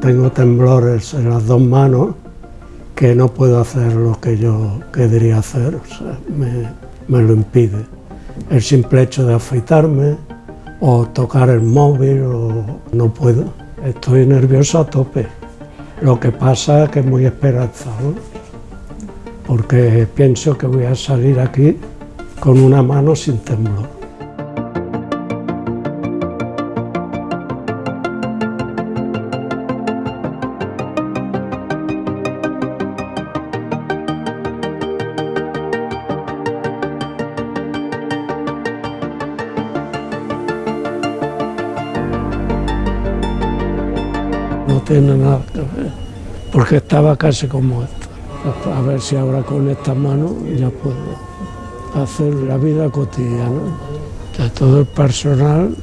tengo temblores en las dos manos que no puedo hacer lo que yo querría hacer, me, lo impide. El simple hecho de afeitarme o tocar el móvil, o no puedo. Estoy nervioso a tope. Lo que pasa es que es muy esperanzado, porque pienso que voy a salir aquí con una mano sin temblor. Tiene nada porque estaba casi como esto. A ver si ahora con esta mano ya puedo hacer la vida cotidiana. De todo el personal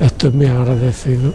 estoy muy agradecido.